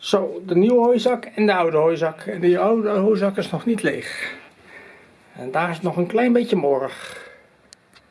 Zo, de nieuwe hooizak en de oude hooizak. En die oude hooizak is nog niet leeg. En daar is nog een klein beetje morg.